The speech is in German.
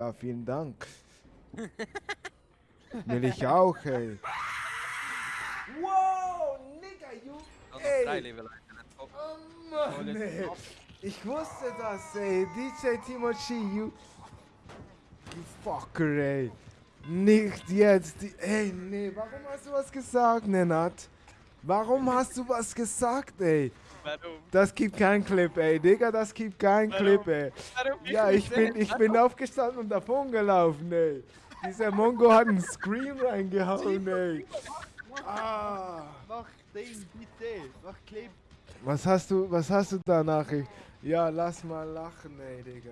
Ja, vielen Dank. Will ich auch, ey. Wow, Nigga, you. Ey. Oh Mann, jetzt ey. Ich wusste das, ey. DJ Timochi, you. You fucker, ey. Nicht jetzt. Die, ey, nee, warum hast du was gesagt, Nenad? Warum hast du was gesagt, ey? Warum? Das gibt keinen Clip, ey. Digga, das gibt keinen Warum? Clip, ey. Warum? Ja, ich bin, ich bin aufgestanden und davon gelaufen, ey. Dieser Mongo hat einen Scream reingehauen, ey. Ah. Mach Ding, bitte. Mach Clip. Was hast du, was hast du da Nachricht? Ja, lass mal lachen, ey, Digga.